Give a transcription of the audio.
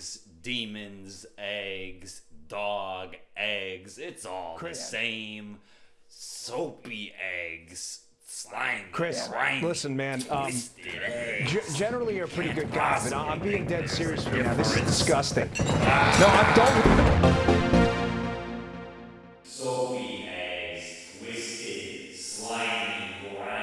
eggs, demons, eggs, dog, eggs. It's all Chris. the same. Soapy eggs, slime. Chris, slimy, listen, man. Um, g- generally, you're a pretty good guy, but I'm being dead serious right now. This is disgusting. No, I don't.